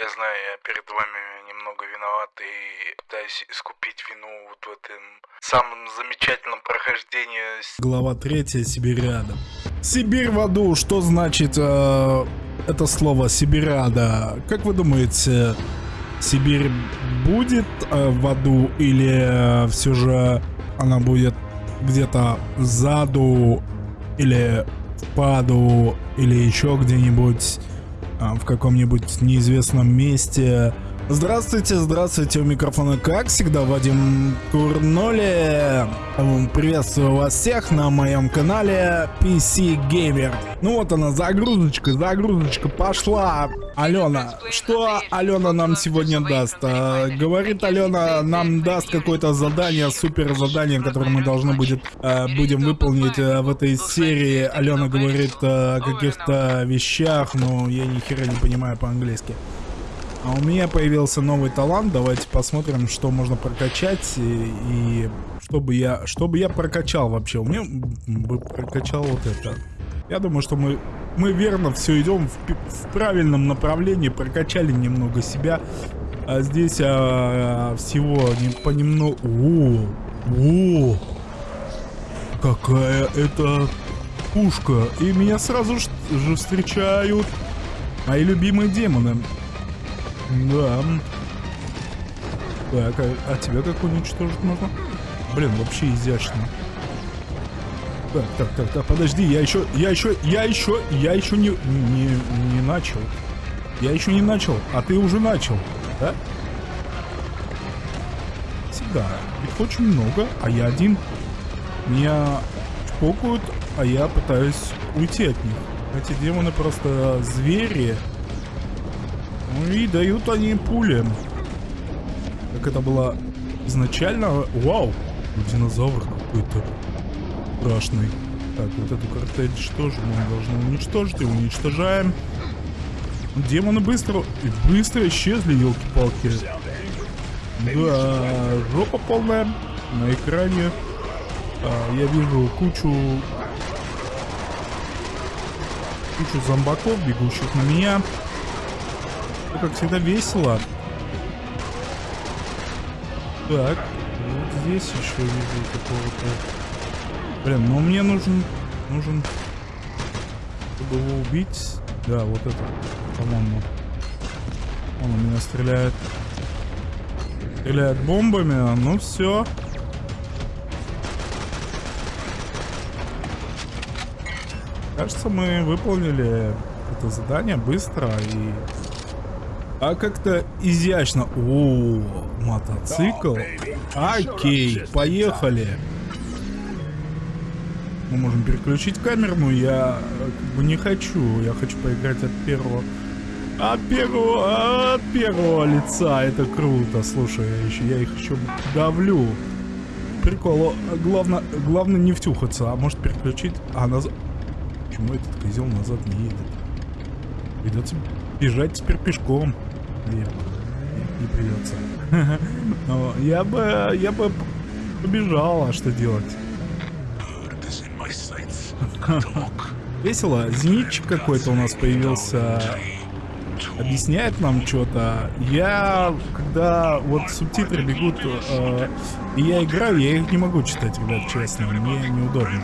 Я знаю, я перед вами немного виноват и пытаюсь искупить вину вот в этом самом замечательном прохождении. Глава третья Сибиряда. Сибирь в аду, что значит э, это слово Сибиряда? Как вы думаете, Сибирь будет э, в аду или э, все же она будет где-то сзаду или в паду или еще где-нибудь в каком-нибудь неизвестном месте. Здравствуйте, здравствуйте, у микрофона, как всегда, Вадим Курноли. Приветствую вас всех на моем канале PC Gamer. Ну вот она, загрузочка, загрузочка пошла. Алена, что Алена нам сегодня даст? А, говорит Алена, нам даст какое-то задание, супер задание, которое мы должны будет, а, будем выполнить а, в этой серии. Алена говорит а, о каких-то вещах, но я ни хера не понимаю по-английски. А у меня появился новый талант. Давайте посмотрим, что можно прокачать. И, и чтобы я, чтобы я прокачал вообще. У меня бы прокачал вот это. Я думаю, что мы, мы верно все идем в, в правильном направлении. Прокачали немного себя. А здесь а, всего не, понемногу... О, о, какая это пушка. И меня сразу же встречают мои любимые демоны. Да. Так, а, а тебя как уничтожить можно? Блин, вообще изящно. Так, так, так, так, подожди, я еще, я еще, я еще, я еще не, не, не начал. Я еще не начал, а ты уже начал, да? Всегда. Их очень много, а я один. Меня чпокают, а я пытаюсь уйти от них. Эти демоны просто звери. Ну и дают они пули. Как это было изначально. Вау! Динозавр какой-то страшный. Так, вот эту картель тоже мы должны уничтожить. И уничтожаем. Демоны быстро, быстро исчезли, елки-палки. Да, жопа полная на экране. А, я вижу кучу кучу зомбаков, бегущих на меня. Ну, как всегда, весело. Так, вот здесь еще вижу какого-то... Блин, ну мне нужен... Нужен... Чтобы его убить... Да, вот это, по-моему. Он у меня стреляет. Стреляет бомбами, ну все. Кажется, мы выполнили это задание быстро и а как-то изящно. О, мотоцикл. Окей, поехали. Мы можем переключить камеру, но я как бы не хочу. Я хочу поиграть от первого... От первого... От первого лица. Это круто. Слушай, я, еще, я их еще давлю. Прикол. Главное, главное не втюхаться. А может переключить... А, назад... Почему этот козел назад не едет? Придется бежать теперь пешком. Нет, не придется. Но я бы, я бы побежал, а что делать? Весело. Зенитчик какой-то у нас появился. Объясняет нам что-то. Я, когда вот субтитры бегут, э, и я играю, я их не могу читать, ребят, честно. Мне неудобно.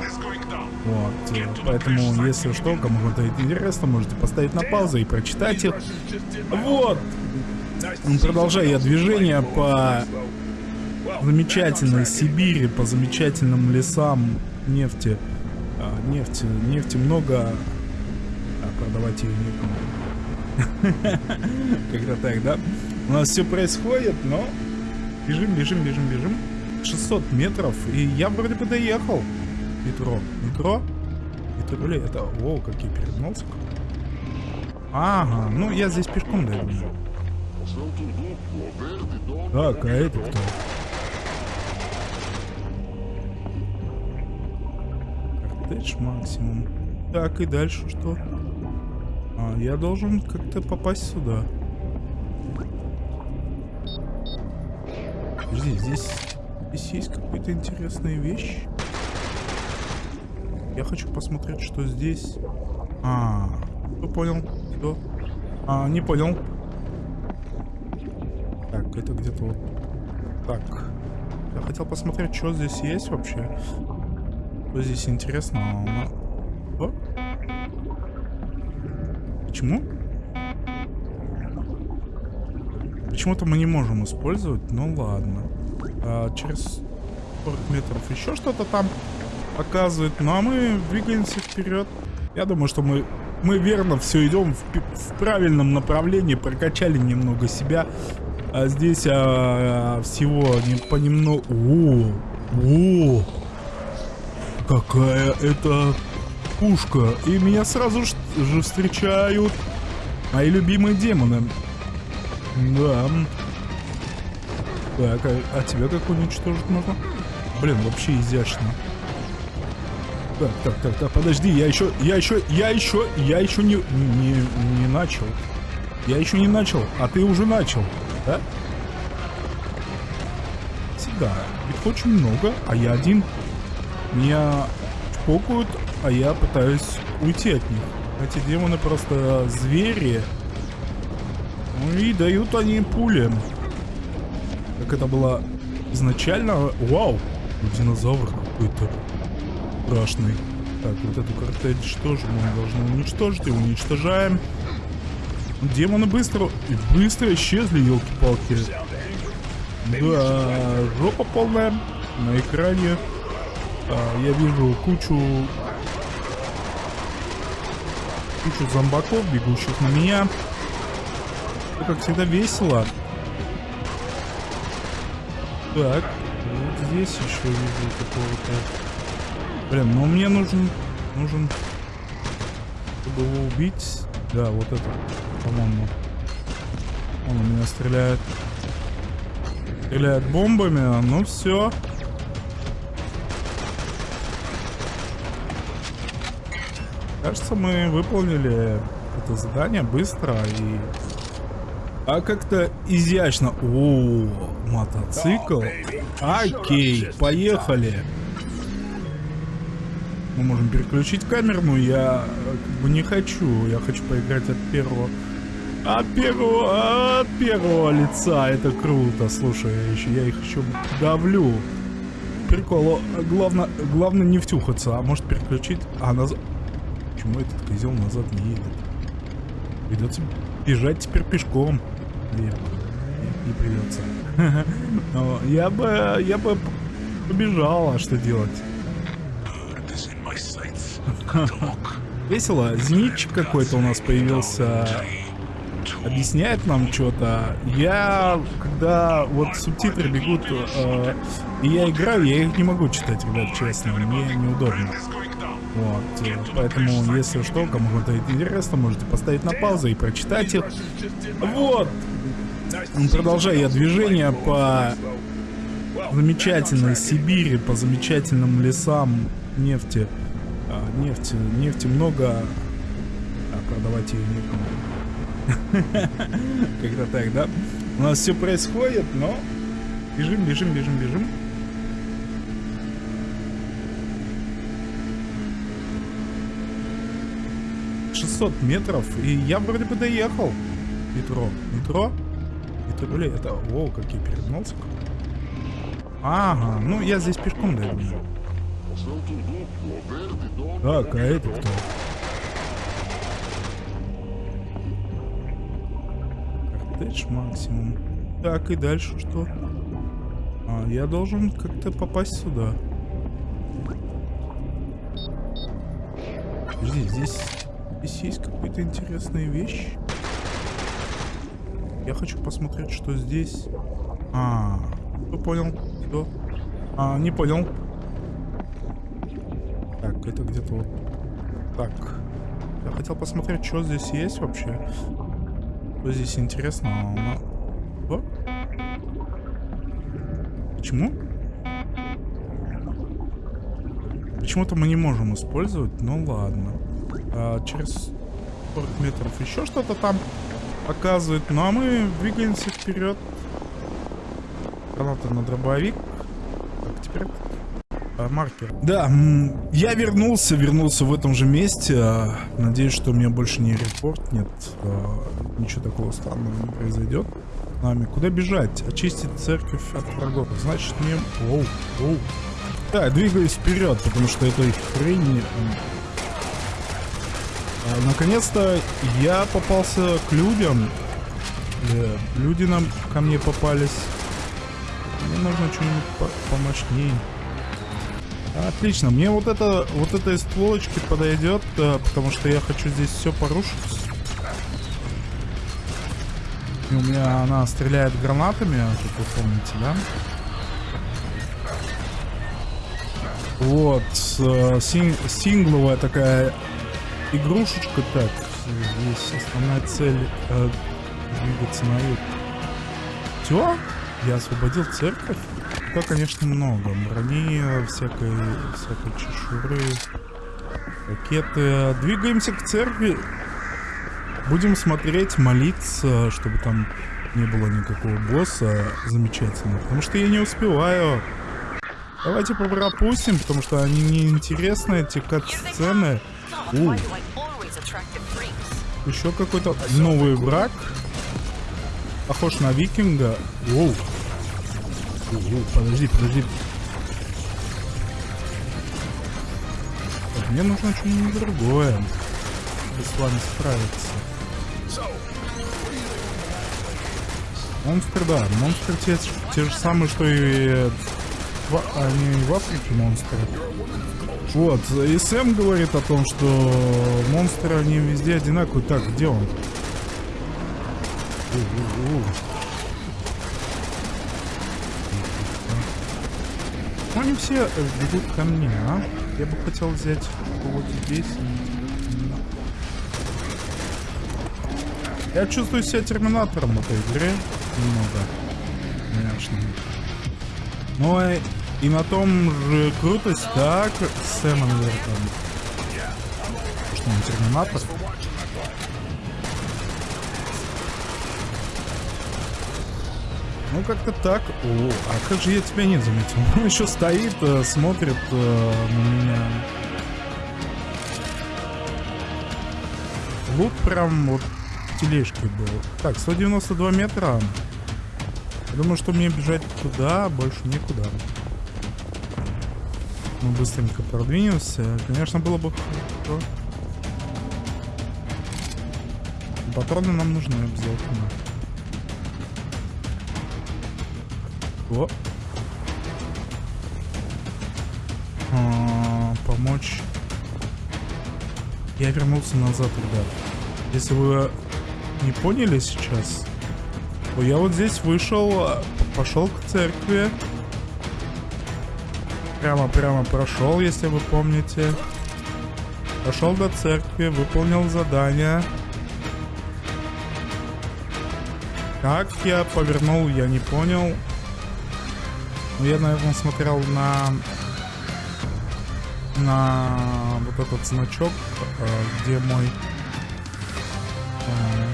Вот, поэтому, если что, кому-то это интересно, можете поставить на паузу и прочитать их. Вот. Продолжаю я движение по замечательной Сибири, по замечательным лесам нефти. А, нефти, нефти много, а продавать ее некому. Как-то так, да? У нас все происходит, но бежим, бежим, бежим, бежим. 600 метров, и я вроде бы доехал. Метро. Метро? Метро ли это? О, какие перегнулся. Ага, ну я здесь пешком дойду. Так, а это кто? Кортедж максимум. Так, и дальше что? А, я должен как-то попасть сюда. Подожди, здесь, здесь есть какая-то интересная вещь. Я хочу посмотреть, что здесь. А, кто понял? Кто? А, не понял. Это где-то вот так. Я хотел посмотреть, что здесь есть вообще. Что здесь интересно? О? Почему? Почему-то мы не можем использовать, ну ладно. А, через 40 метров еще что-то там показывает. Ну а мы двигаемся вперед. Я думаю, что мы, мы верно все идем в, в правильном направлении. Прокачали немного себя. А здесь а, всего не понемногу... О, о, какая это пушка. И меня сразу же встречают мои любимые демоны. Да. Так, а, а тебя как уничтожить можно? Блин, вообще изящно. Так, так, так, так, подожди, я еще, я еще, я еще, я еще не, не, не начал. Я еще не начал, а ты уже начал, да? Всегда. Их очень много, а я один. Меня чпокают, а я пытаюсь уйти от них. Эти демоны просто звери. Ну и дают они пули. Как это было изначально. Вау! Динозавр какой-то страшный. Так, вот эту картель тоже мы должны уничтожить. И уничтожаем. Демоны быстро, быстро исчезли, елки-палки. Да, жопа полная на экране. А, я вижу кучу кучу зомбаков, бегущих на меня. Это, как всегда, весело. Так, вот здесь еще вижу какого-то... Блин, ну мне нужен... Нужен... Чтобы его убить... Да, вот это, по-моему. Он у меня стреляет. Стреляет бомбами, ну все. Кажется, мы выполнили это задание быстро и... А как-то изящно. О, мотоцикл. Окей, поехали. Мы можем переключить камеру, но я как бы не хочу. Я хочу поиграть от первого... От первого... От первого лица. Это круто. Слушай, я, еще, я их еще давлю. Прикол. Главное, главное не втюхаться. А может переключить... А, назад... Почему этот козел назад не едет? Придется бежать теперь пешком. Нет, нет не придется. Но я бы, я бы побежал, а что делать? Весело. Зенитчик какой-то у нас появился. Объясняет нам что-то. Я, когда вот субтитры бегут, э, и я играю, я их не могу читать, ребят, честно. Мне неудобно. Вот, э, поэтому, если что, кому это интересно, можете поставить на паузу и прочитать их. Вот. Продолжаю я движение по замечательной Сибири, по замечательным лесам нефти. А, нефти, нефти много, а продавать ее некому. Как-то так, да? У нас все происходит, но бежим, бежим, бежим, бежим. 600 метров, и я вроде бы доехал. Метро. Метро? Метро ли это? О, как я перегнался. Ага, ну я здесь пешком дойду. Так, а это кто? Кортедж максимум. Так, и дальше что? А, я должен как-то попасть сюда. Подожди, здесь Здесь есть какая-то интересная вещь. Я хочу посмотреть, что здесь. А, кто понял? Кто? А, не понял. Так, это где-то вот так. Я хотел посмотреть, что здесь есть вообще. Что здесь интересно? Почему? Почему-то мы не можем использовать, ну ладно а, через 40 метров еще что-то там показывает. Ну а мы двигаемся вперед. Граната на дробовик. Так, теперь маркер. Да, я вернулся, вернулся в этом же месте. А, надеюсь, что у меня больше не репорт нет. А, ничего такого странного не произойдет. нами. Куда бежать? Очистить церковь от врагов. Значит, мне... Оу, оу. Да, двигаюсь вперед, потому что этой хрень... А, Наконец-то я попался к людям. Э, Люди нам ко мне попались. Мне нужно что-нибудь по помощнее. Отлично, мне вот это вот это из стволочки подойдет, э, потому что я хочу здесь все порушить. И у меня она стреляет гранатами, как вы помните, да? Вот, э, син- сингловая такая игрушечка. Так, здесь основная цель э, двигаться на юг. Все? Я освободил церковь? Да, конечно, много. Брони, всякой, всякой чешуры, ракеты. Двигаемся к церкви. Будем смотреть, молиться, чтобы там не было никакого босса замечательного. Потому что я не успеваю. Давайте пропустим, потому что они неинтересны, эти кат-сцены. Еще какой-то новый враг. Похож на викинга. Воу. Подожди, подожди. Так, мне нужно что-нибудь другое. Чтобы с вами справиться. Монстр, да. Монстры те, те же самые, что и... В, они в Африке монстры. Вот, и Сэм говорит о том, что монстры, они везде одинаковые. Так, где он? Ну, они все э, бегут ко мне, а? Я бы хотел взять кого-то здесь. Я чувствую себя терминатором в этой игре. Немного. Конечно. Но и, на том же крутость, так, наверное, там. Что он терминатор? Ну, как-то так. О, а как же я тебя не заметил? Он еще стоит, э, смотрит э, на меня. Лут прям вот в тележке был. Так, 192 метра. Думаю, что мне бежать туда, больше никуда. Мы быстренько продвинемся. Конечно, было бы. Патроны нам нужны обязательно. О. А, помочь. Я вернулся назад, ребят. Если вы не поняли сейчас, то я вот здесь вышел, пошел к церкви. Прямо-прямо прошел, если вы помните. Пошел до церкви, выполнил задание. Как я повернул, я не понял. Но я, наверное, смотрел на на вот этот значок, э, где мой э,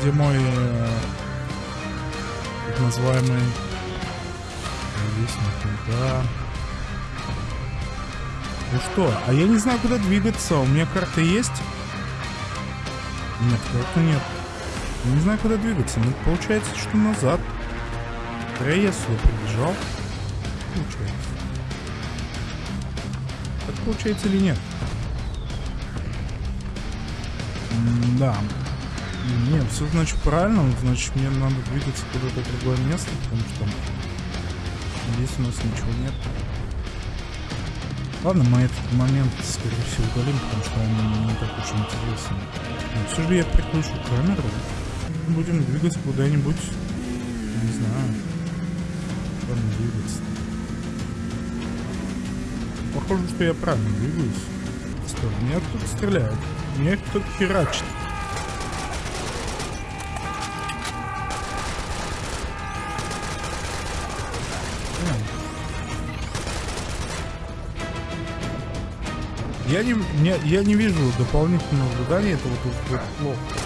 где мой э, так называемый вестник, да. Ну что, а я не знаю, куда двигаться. У меня карта есть? Нет, карты нет. Не знаю, куда двигаться. Ну, получается, что назад. Я сюда прибежал. Получается. Так получается или нет? М да. Нет, все значит правильно. Значит, мне надо двигаться куда-то другое место, потому что здесь у нас ничего нет. Ладно, мы этот момент, скорее всего, удалим, потому что он не так уж интересен. Но все же я приключу камеру будем двигаться куда-нибудь. Не знаю. Куда двигаться? Похоже, что я правильно двигаюсь. Что, меня кто-то стреляет. Меня кто-то херачит. Я не, не, я не вижу дополнительного задания, это вот, вот плохо.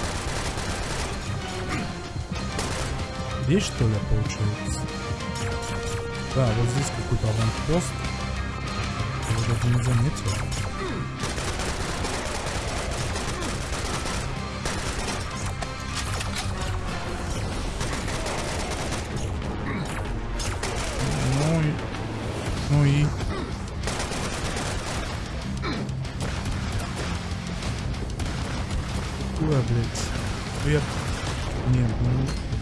здесь, что ли, получается? Да, вот здесь какой-то аванпост. Я даже не заметил. Ну и... Ну и... Ой, блядь. Вверх. Нет, ну...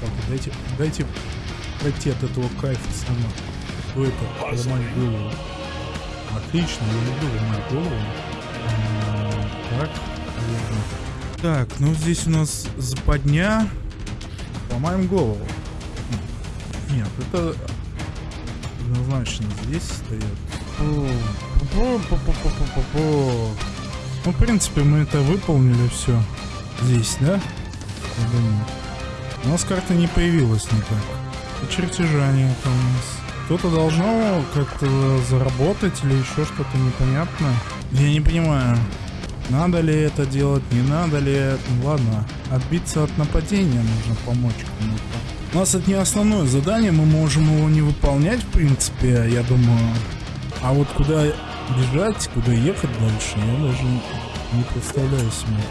Так, дайте, дайте пройти от этого кайфа сама. Что это? Ломать голову. Отлично, я люблю ломать голову. Так. Так, ну здесь у нас западня. Ломаем голову. Нет, это однозначно здесь стоят. Ну, в принципе, мы это выполнили все. Здесь, да? Я думаю. У нас карта не появилась никак. И чертежа нет у нас. Кто-то должно как-то заработать или еще что-то непонятное. Я не понимаю. Надо ли это делать, не надо ли. Ну, ладно, отбиться от нападения нужно помочь кому-то. У нас это не основное задание, мы можем его не выполнять, в принципе, я думаю. А вот куда бежать, куда ехать дальше, я даже не представляю себе.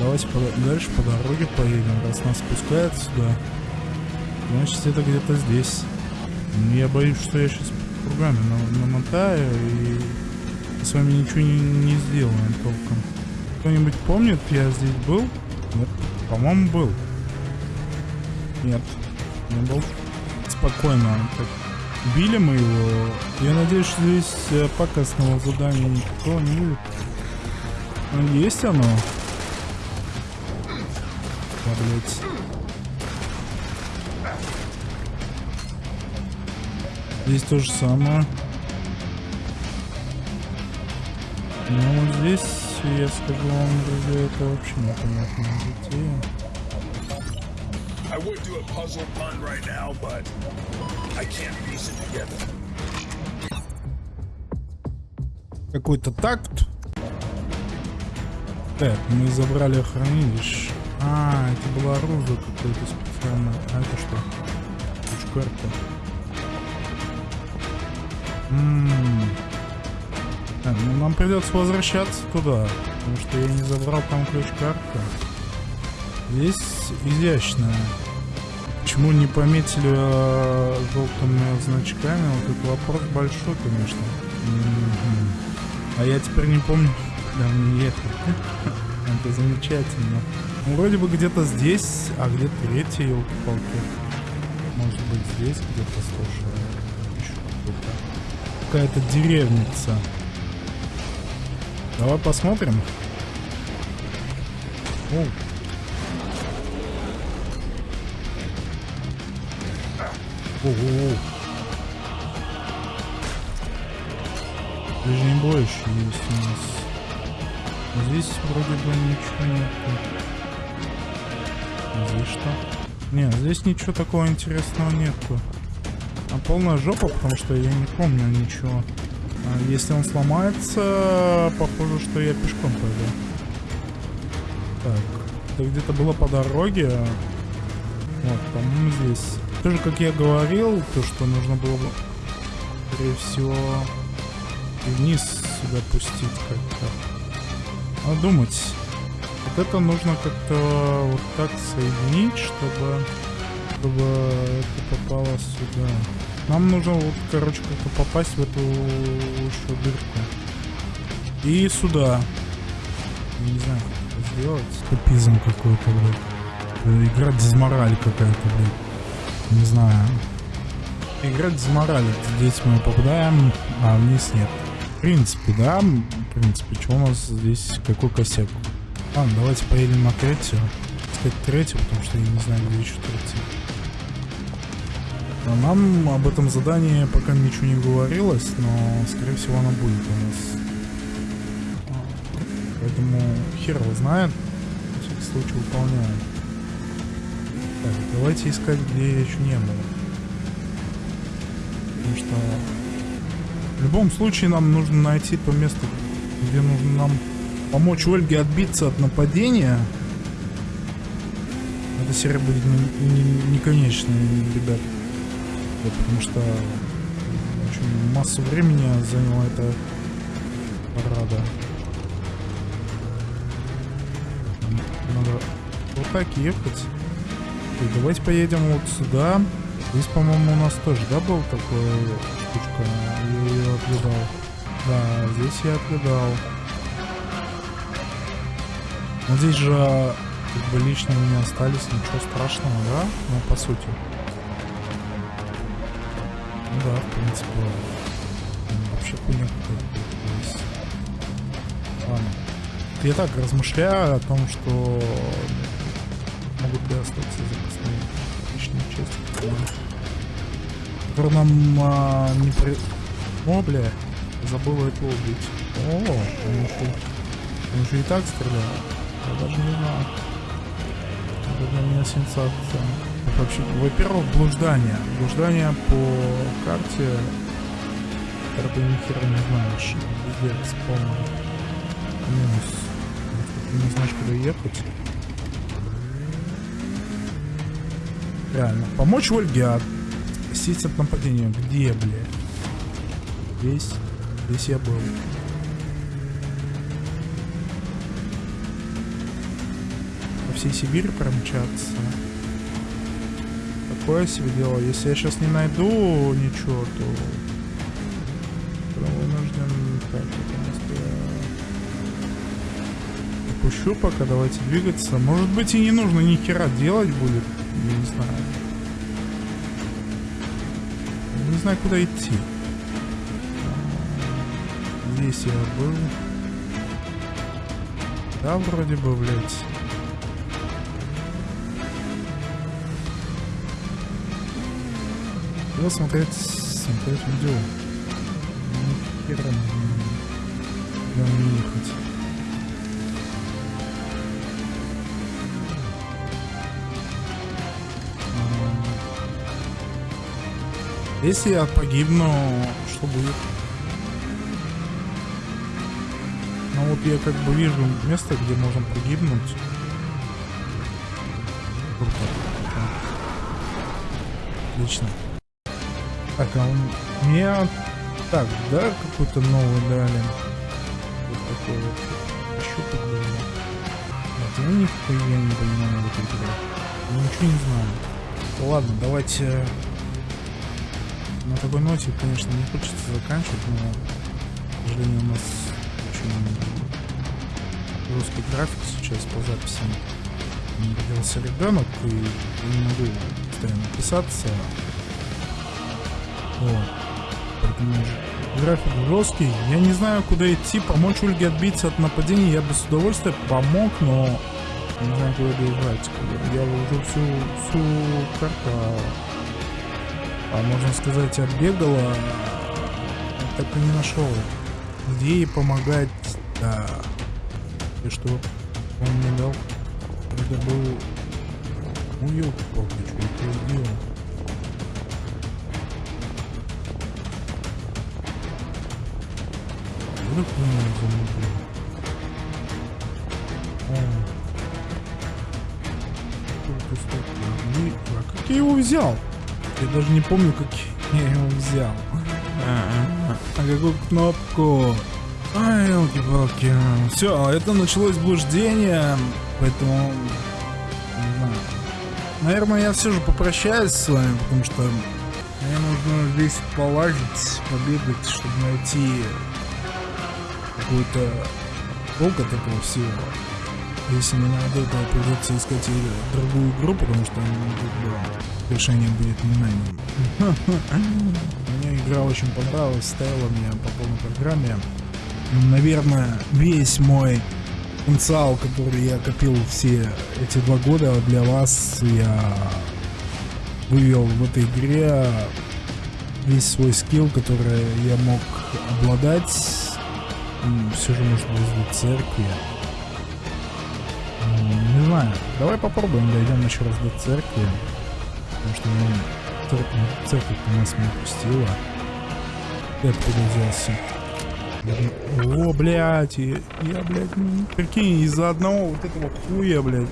Давайте по- дальше по дороге поедем. Раз нас спускают сюда, значит это где-то здесь. Ну, Я боюсь, что я сейчас кругами на- намотаю и с вами ничего не, не сделаем толком. Кто-нибудь помнит, я здесь был? Нет, по-моему, был. Нет, не был. Спокойно. Так, били мы его. Я надеюсь, что здесь э, пакостного задания никакого не будет. Ну, есть оно. Да, блядь. Здесь то же самое. Ну, здесь, я скажу вам, друзья, это вообще непонятная затея. I would do a puzzle pun right now, but Какой-то такт. Так, мы забрали хранилище. А, это было оружие какое-то специальное. А это что? Ключ-карта. М. Так, ну нам придется возвращаться туда, потому что я не забрал там ключ-карту. Здесь изящная. Почему не пометили э, желтыми значками? Вот этот вопрос большой, конечно. А я теперь не помню, куда мне ехать. Это замечательно. Ну, вроде бы где-то здесь, а где третий, елки-палки. Может быть здесь где-то, слушай. Какая-то деревница. Давай посмотрим. О. Ого. Ближний бой еще есть у нас. Здесь вроде бы ничего нет. Здесь что? Не, здесь ничего такого интересного нету. А полная жопа, потому что я не помню ничего. А если он сломается, похоже, что я пешком пойду. Так, это где-то было по дороге. Вот, по-моему, здесь. Тоже, как я говорил, то, что нужно было бы, скорее всего, вниз сюда пустить как-то. Надо думать. Вот это нужно как-то вот так соединить, чтобы, чтобы это попало сюда. Нам нужно вот, короче, как-то попасть в эту еще дырку. И сюда. Я не знаю, как это сделать. Тупизм какой-то, блядь. Игра дизмораль какая-то, блядь. Не знаю. Игра дизмораль. Здесь мы попадаем, а вниз нет. В принципе, да. В принципе, что у нас здесь? Какой косяк? Ладно, давайте поедем на третью. Сказать третью, потому что я не знаю, где еще третью. А Нам об этом задании пока ничего не говорилось, но, скорее всего, оно будет у нас. Поэтому хер его знает. На всякий случай выполняем. Так, давайте искать, где я еще не был. Потому что в любом случае нам нужно найти то место, где нужно нам помочь Ольге отбиться от нападения. Эта серия будет не, не- не конечная, ребят. Вот, потому что очень массу времени заняла эта парада. Надо вот так ехать. И давайте поедем вот сюда. Здесь, по-моему, у нас тоже, да, был такой штучка? Я ее отгадал. Да, здесь я отгадал. Но здесь же как бы лишнего не остались, ничего страшного, да? Ну, по сути. Ну да, в принципе. Вообще хуйня какая-то есть. Ладно. Я так размышляю о том, что могут ли остаться запасные которые нам а, не при... О, бля, забыл этого убить. О, он еще, он же и так стрелял. Я даже не знаю. Это для меня сенсация. Вообще, во-первых, блуждание. Блуждание по карте, когда ты ни не знаешь, везде спавно. Минус. Ты не знаешь, куда ехать. Реально. Помочь Ольге спастись от нападения. Где, бля? Здесь. Здесь я был. По всей Сибири промчаться. Такое себе дело. Если я сейчас не найду ничего, то... то вынужден... Так, я пока, давайте двигаться. Может быть и не нужно ни хера делать будет. Знаю, куда идти. Здесь я был. Да, вроде бы, блядь. Надо смотреть, смотреть видео. Ни хера не, ехать. Если я погибну, что будет? Ну вот я как бы вижу место, где можно погибнуть. Круто. Отлично. Так, а он... Мне... Так, да, какой-то новый дали. Вот такой вот. Был. Вот, я нихуя не понимаю в этой игре. Я ничего не знаю. Ладно, давайте... На такой ноте, конечно, не хочется заканчивать, но, к сожалению, у нас очень жесткий график сейчас по записям. Меня родился ребенок, и я не могу постоянно писаться. Вот. График жесткий. Я не знаю, куда идти. Помочь Ольге отбиться от нападения я бы с удовольствием помог, но не знаю, куда бежать. Я уже всю, всю карту, а, можно сказать, оббегала. Так и не нашел. Где ей помогать? Да. И что он мне дал? Это был... Ну, ёлки-палки, что это сделал? Вдруг меня замутил. О. Сколько стоит? Как я его взял? Я даже не помню, как я его взял. А, а какую кнопку? Ай, елки-палки. Все, это началось блуждение, поэтому... Не знаю. Наверное, я все же попрощаюсь с вами, потому что мне нужно здесь полазить, побегать, чтобы найти какой-то толк от этого всего. Если не найду, то придется искать другую игру, потому что ну, как бы, решение будет не моим. Мне игра очень понравилась, стояла мне по полной программе. Наверное, весь мой потенциал, который я копил все эти два года для вас, я вывел в этой игре весь свой скилл, который я мог обладать. Все же может вызвать церкви. Знаю. Давай попробуем, дойдем еще раз до церкви. Потому что ну, церковь, церковь нас не пустила. Я откуда взялся? О, блядь, я, я, блядь, м, прикинь, из-за одного вот этого хуя, блядь,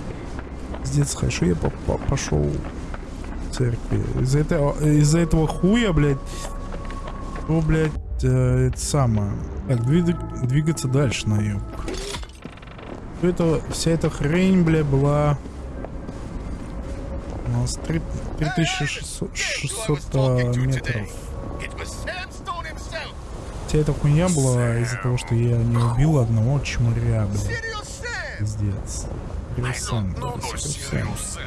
пиздец, хорошо, я по- по- пошел в церкви. Из-за этого, из-за этого хуя, блядь, о, блядь, э, это самое. Так, двиг- двигаться дальше на юг. Всё Это, вся эта хрень, бля, была У нас три- 3600 600, а, метров. Вся эта хуйня была из-за того, что я не убил одного чмыря, Sam. Пиздец. Just...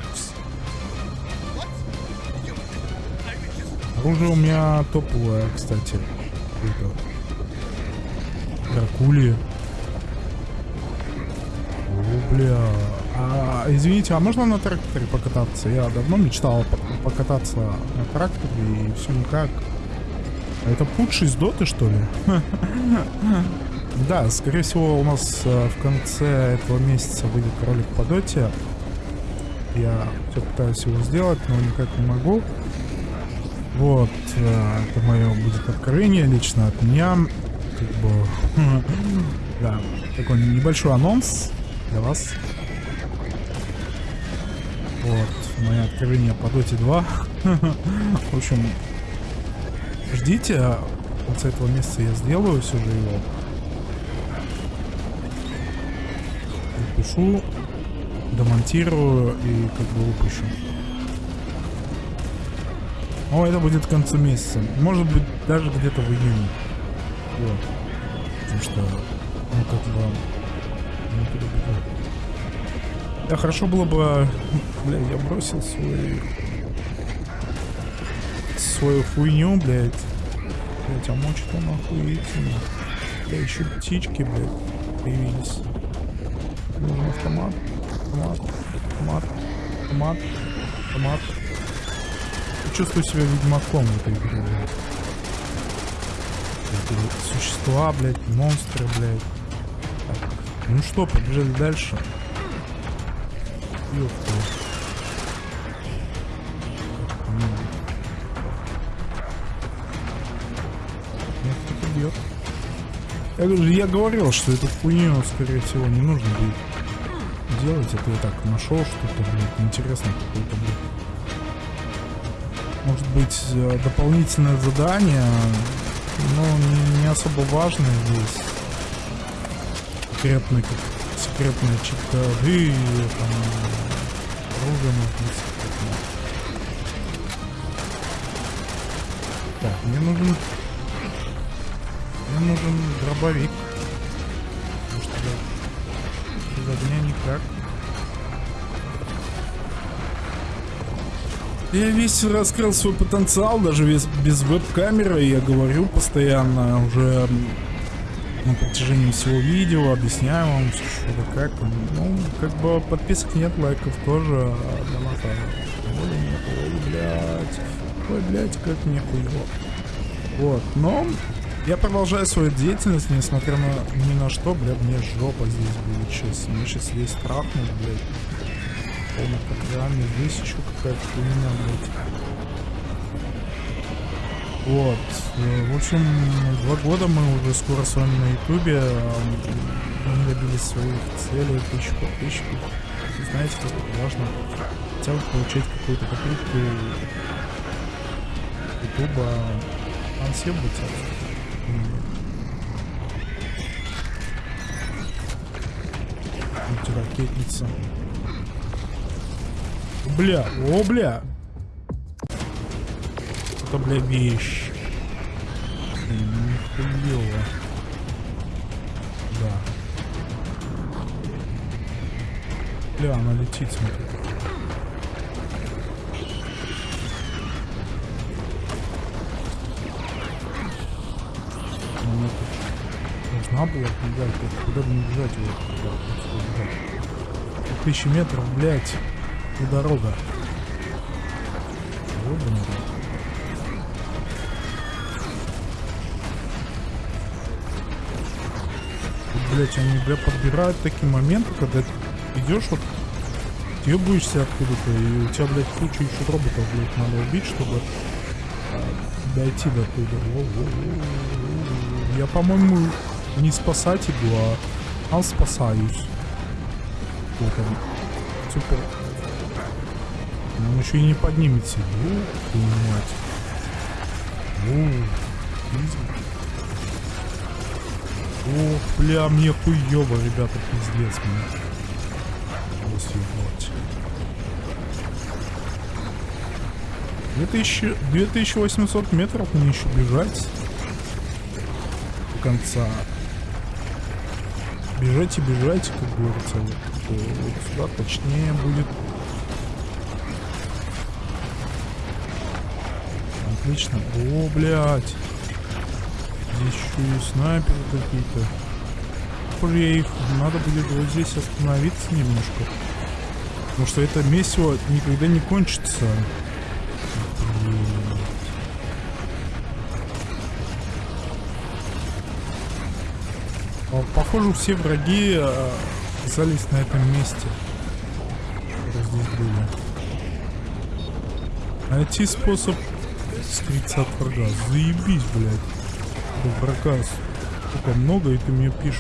Оружие у меня топовое, кстати. Это... Бля. А, извините, а можно на тракторе покататься? Я давно мечтал по- покататься на тракторе и все никак. А это путший из доты, что ли? Да, скорее всего, у нас э, в конце этого месяца выйдет ролик по доте. Я все пытаюсь его сделать, но никак не могу. Вот, э, это мое будет откровение лично от меня. Как бы, да, такой небольшой анонс для вас. Вот, мое откровение по Доте 2. В общем, ждите, в конце этого месяца я сделаю все же его. Напишу, домонтирую и как бы выпущу. О, это будет к концу месяца. Может быть, даже где-то в июне. Вот. Потому что, ну, как бы... Да, хорошо было бы... Бля, я бросил свой... Свою хуйню, блядь. Блядь, а мочит он охуительно. Бля, еще птички, блядь, появились. Нужен автомат. Автомат. Автомат. Автомат. Автомат. Чувствую себя ведьмаком в этой игре, блядь. Существа, блядь, монстры, блядь. Ну что, побежали дальше. Ёпта. Бьет. Я, говорю, я говорил, что эту хуйню, скорее всего, не нужно будет делать. Это я так нашел что-то, блядь, интересное какое-то, блядь. Может быть, э, дополнительное задание, но не особо важное здесь. Секретный, как секретная чита-коды, там, оружие может быть. Так, мне нужен... Мне нужен дробовик. Потому что я без огня никак. Я весь раскрыл свой потенциал, даже без, без веб-камеры. Я говорю постоянно уже на протяжении всего видео, объясняю вам, что как. Ну, как бы подписок нет, лайков тоже, а доната воли нет. Ой, блядь. Ой, блядь, как мне хуево. Вот, но я продолжаю свою деятельность, несмотря на ни на что, блядь, мне жопа здесь будет сейчас. Мне сейчас весь трахнут, блядь. Полной программе. Здесь еще какая-то хуйня, блядь. Вот. Э, В общем, два года мы уже скоро с вами на ютубе. а, Мы добились своих целей, тысячу подписчиков. И знаете, как важно хотя бы получать какую-то копейку ютуба. Там все быть ракетница. Бля, о, бля. Это, бля, вещь. Блин, Нихуево. Да. Бля, она летит, смотри. Она должна была бежать, куда бы не бежать его. Куда. Тысячи метров, блядь. И дорога. Ёбаный рот. Вот, блядь, они, бля, подбирают такие моменты, когда идешь вот, ебаешься откуда-то, и у тебя, блядь, куча еще роботов, блядь, надо убить, чтобы а, дойти до туда. Я, по-моему, не спасать иду, а, а спасаюсь. Вот он. Супер. Он еще и не поднимется. Твою мать. Ох, бля, мне хуёво, ребята, пиздец мне. Вот съебать. 2000, 2800 метров мне еще бежать до конца. Бежать и бежать, как говорится. Вот, вот сюда точнее будет. Отлично. О, блядь. Здесь еще и снайперы какие-то. Похоже, я их... Надо будет вот здесь остановиться немножко. Потому что это месиво никогда не кончится. Похоже, все враги а, оказались на этом месте. которые здесь были. Найти способ скрыться от врага. Заебись, блядь. Врага столько много, и ты мне пишешь.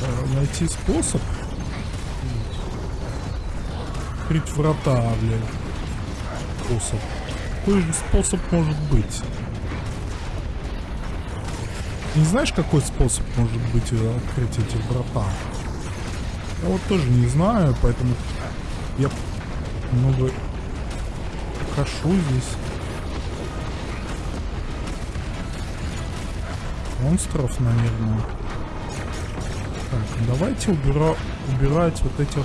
А, Найти способ? Открыть врата, блядь. Способ. Какой же способ может быть? Не знаешь, какой способ может быть э, открыть эти врата? Я вот тоже не знаю, поэтому я много хожу здесь. Монстров, наверное. Так, давайте убира... убирать вот этих...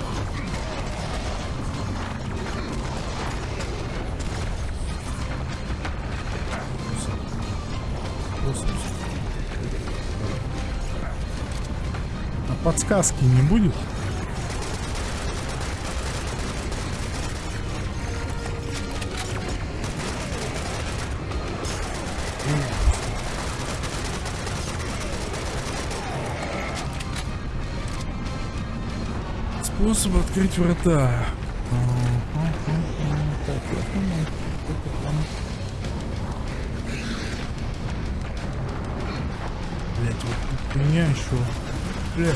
А подсказки не будет? Способ открыть врата. Блять, вот меня еще. Блять.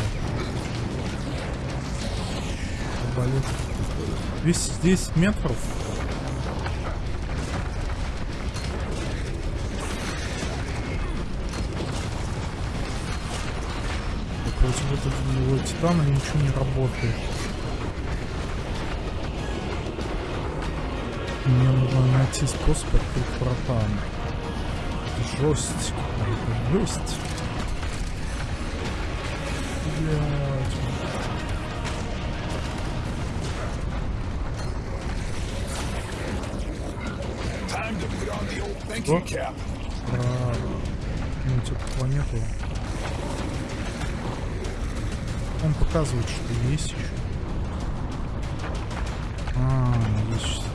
Болит. 210 метров. Против этого титана ничего не работает. Найти способ открыть врата. Жесть. Жесть. What? cap. Про ну, типа планету. Он показывает, что есть еще. А, есть.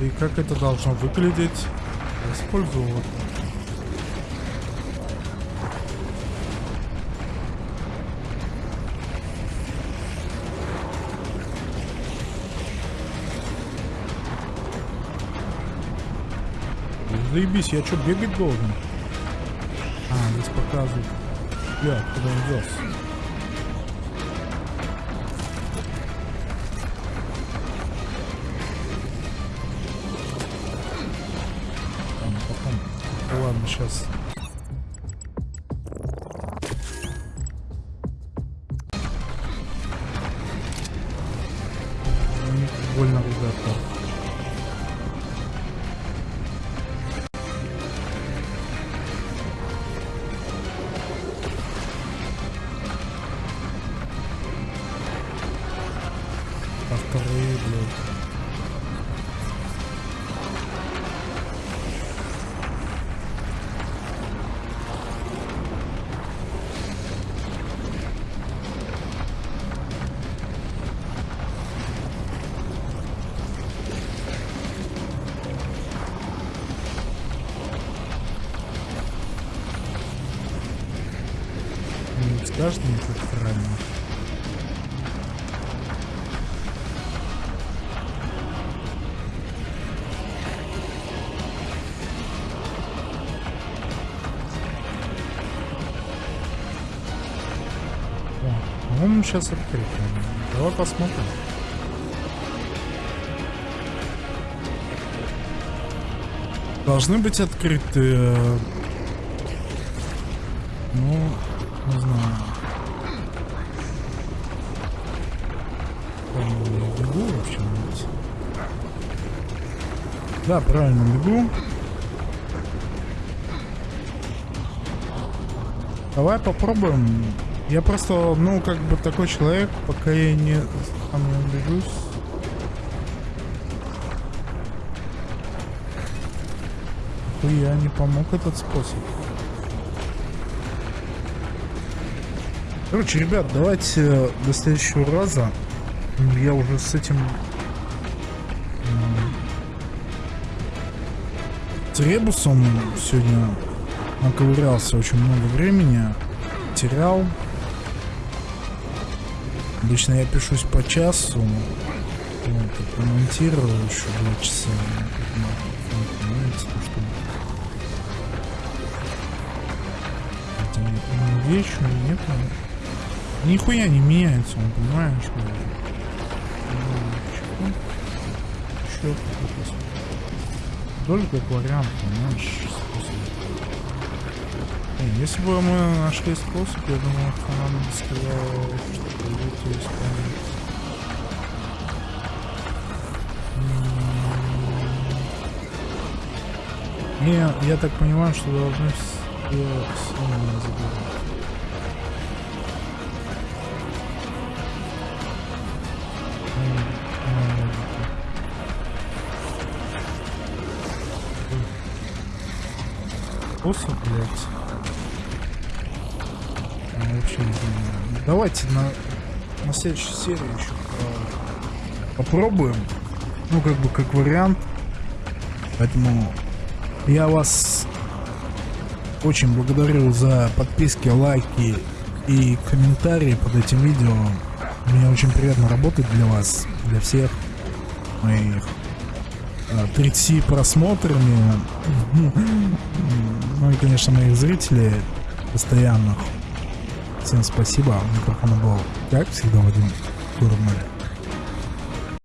И как это должно выглядеть? Я Использую вот. Заебись, я что, бегать должен? А, здесь показывают. Бля, куда он вез? Сейчас. Больно, ребята. сейчас открыто. Давай посмотрим. Должны быть открыты... Э, ну, не знаю. Правильно я бегу вообще? Нет. Да, правильно бегу. Давай попробуем я просто, ну, как бы такой человек, пока я не сам не убежусь. Я не помог этот способ. Короче, ребят, давайте до следующего раза. Я уже с этим м, с ребусом сегодня наковырялся очень много времени, терял. Обычно я пишусь по часу, вот, и комментирую еще два часа. Ну, ну, это не- нет, нихуя не меняется, он понимаешь, что еще. Тоже как вариант, понимаешь, способ. Если бы мы нашли способ, я думаю, что нам бы сказал, что пойдете исполнить. М. Не, я так понимаю, что должны все сильно м, Способ, блядь. Вообще не понимаю. Давайте на, на следующей серии еще по- попробуем. Ну, как бы, как вариант. Поэтому я вас очень благодарю за подписки, лайки и комментарии под этим видео. Мне очень приятно работать для вас, для всех моих а, 30 просмотрами. Ну и, конечно, моих зрителей постоянных. Всем спасибо. У микрофона был, как всегда, Вадим Курмаль.